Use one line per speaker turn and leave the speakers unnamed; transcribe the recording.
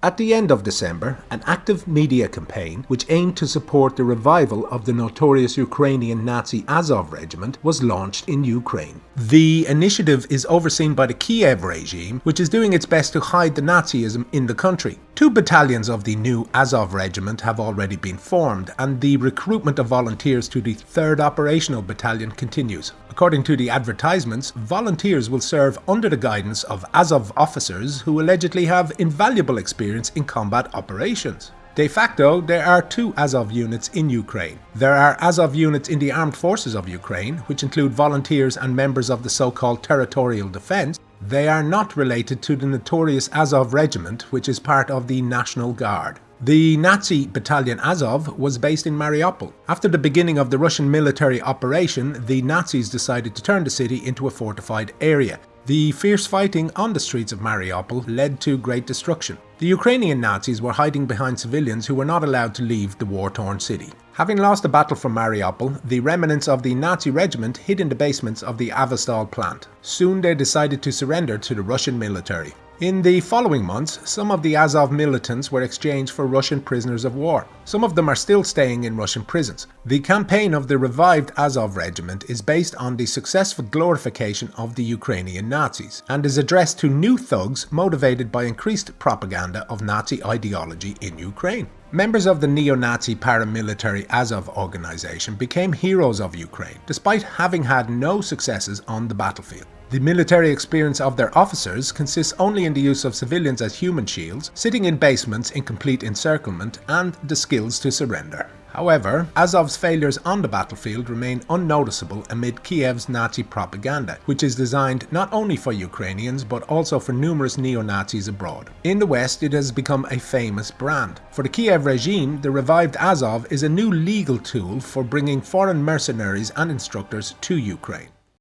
At the end of December, an active media campaign which aimed to support the revival of the notorious Ukrainian Nazi Azov regiment was launched in Ukraine. The initiative is overseen by the Kiev regime, which is doing its best to hide the Nazism in the country. Two battalions of the new Azov regiment have already been formed, and the recruitment of volunteers to the 3rd Operational Battalion continues. According to the advertisements, volunteers will serve under the guidance of Azov officers who allegedly have invaluable experience in combat operations. De facto, there are two Azov units in Ukraine. There are Azov units in the armed forces of Ukraine, which include volunteers and members of the so-called territorial defence. They are not related to the notorious Azov regiment, which is part of the National Guard. The Nazi battalion Azov was based in Mariupol. After the beginning of the Russian military operation, the Nazis decided to turn the city into a fortified area. The fierce fighting on the streets of Mariupol led to great destruction. The Ukrainian Nazis were hiding behind civilians who were not allowed to leave the war-torn city. Having lost the battle for Mariupol, the remnants of the Nazi regiment hid in the basements of the Azovstal plant. Soon they decided to surrender to the Russian military. In the following months, some of the Azov militants were exchanged for Russian prisoners of war. Some of them are still staying in Russian prisons. The campaign of the revived Azov regiment is based on the successful glorification of the Ukrainian Nazis and is addressed to new thugs motivated by increased propaganda of Nazi ideology in Ukraine. Members of the neo-Nazi paramilitary Azov organization became heroes of Ukraine, despite having had no successes on the battlefield. The military experience of their officers consists only in the use of civilians as human shields, sitting in basements in complete encirclement, and the skills to surrender. However, Azov's failures on the battlefield remain unnoticeable amid Kiev's Nazi propaganda, which is designed not only for Ukrainians but also for numerous neo-Nazis abroad. In the West, it has become a famous brand. For the Kiev regime, the revived Azov is a new legal tool for bringing foreign mercenaries and instructors to Ukraine.